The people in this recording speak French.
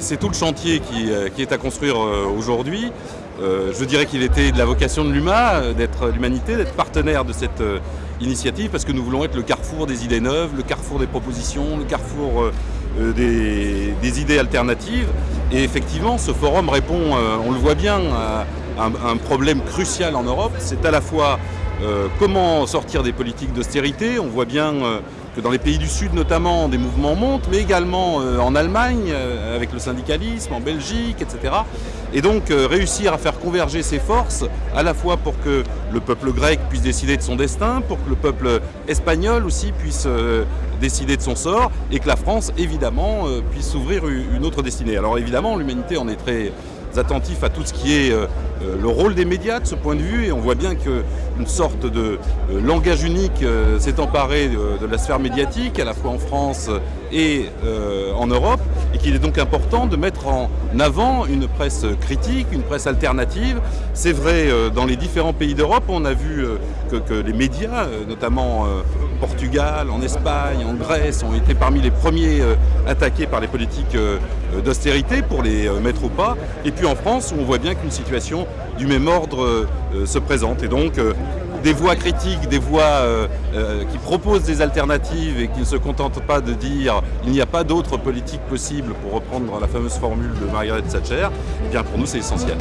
C'est tout le chantier qui, euh, est à construire euh, aujourd'hui. Euh, je dirais qu'il était de la vocation de l'UMA, d'être l'humanité, d'être partenaire de cette initiative, parce que nous voulons être le carrefour des idées neuves, le carrefour des propositions, le carrefour des, idées alternatives. Et effectivement, ce forum répond, on le voit bien, à un, un problème crucial en Europe. C'est à la fois euh, comment sortir des politiques d'austérité? On voit bien euh, que dans les pays du Sud notamment, des mouvements montent, mais également euh, en Allemagne, avec le syndicalisme, en Belgique, etc. Et donc réussir à faire converger ces forces, à la fois pour que le peuple grec puisse décider de son destin, pour que le peuple espagnol aussi puisse décider de son sort, et que la France, évidemment, puisse s'ouvrir une autre destinée. Alors évidemment, l'humanité en est très attentif à tout ce qui est le rôle des médias de ce point de vue et on voit bien qu'une sorte de euh, langage unique euh, s'est emparé de, la sphère médiatique à la fois en France et en Europe et qu'il est donc important de mettre en avant une presse critique, une presse alternative. C'est vrai dans les différents pays d'Europe, on a vu que, les médias, notamment Portugal, en Espagne, en Grèce, ont été parmi les premiers attaqués par les politiques d'austérité pour les mettre au pas. Et puis en France, où on voit bien qu'une situation du même ordre euh, se présentent. Et donc, euh, des voix critiques, des voix euh, qui proposent des alternatives et qui ne se contentent pas de dire il n'y a pas d'autre politique possible pour reprendre la fameuse formule de Margaret Thatcher, eh bien pour nous c'est essentiel.